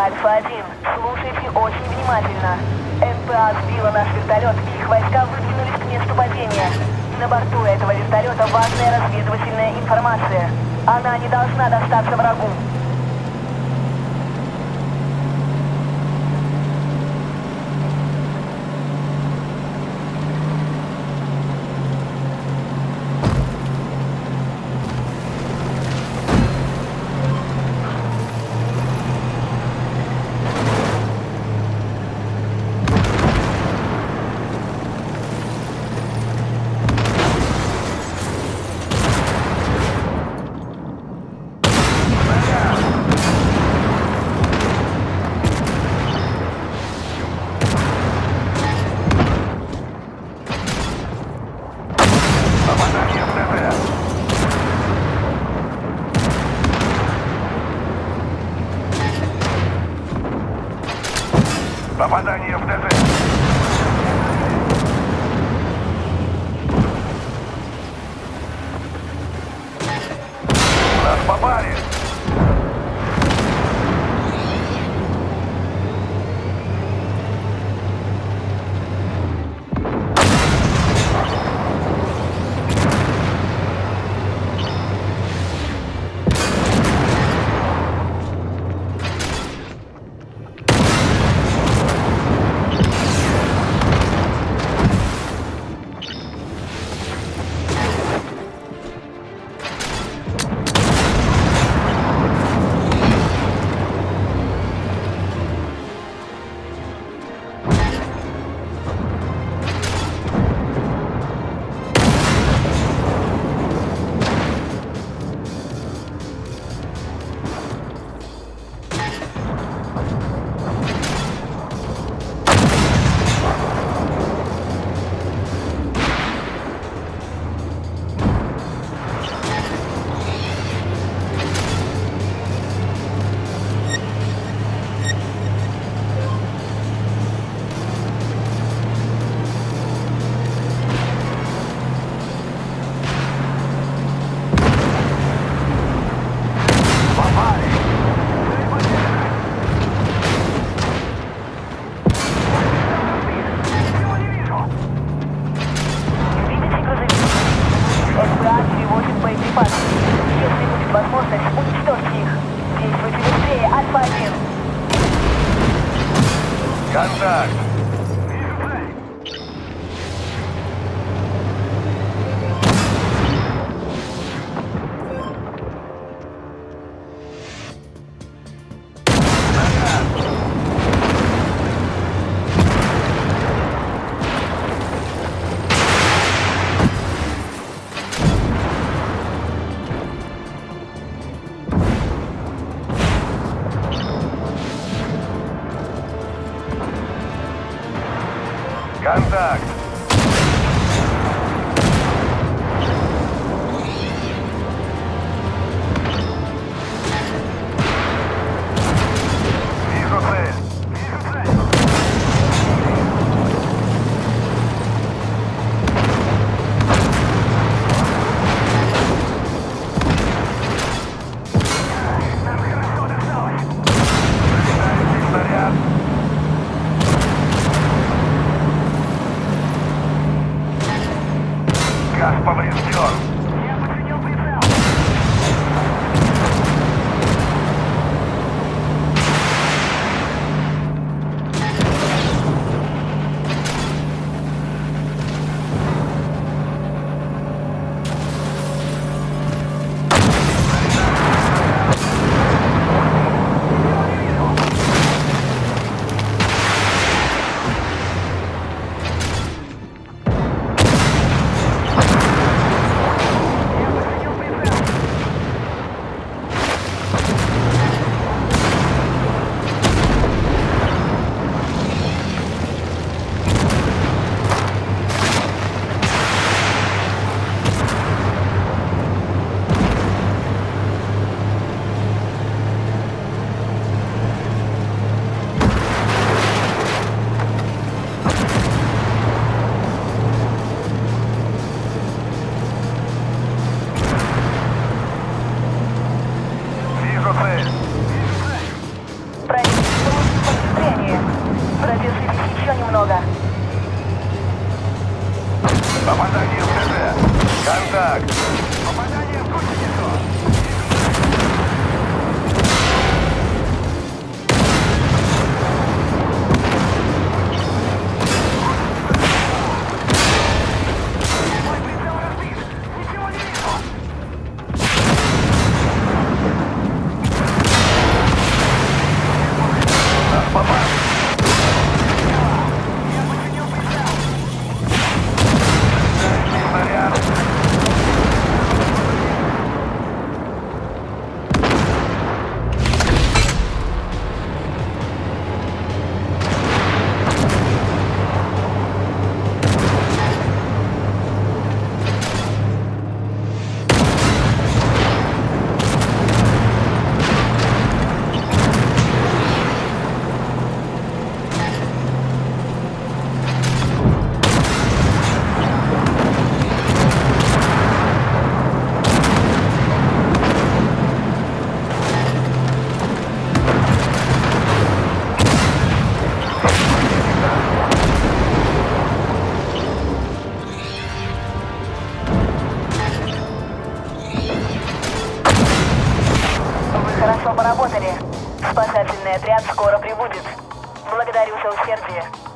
Альфа-1, слушайте очень внимательно. НПА сбила наш вертолет, и их войска выдвинулись к месту падения. На борту этого вертолета важная разведывательная информация. Она не должна достаться врагу. Попадание в ДТ. Будет возможность, уничтожьте их. Действуйте быстрее, Альфа-1. Контакт. Контакт. Попадание в ТТ. Контакт. Попадание в гусеницу. Хорошо поработали. Спасательный отряд скоро прибудет. Благодарю за усердие.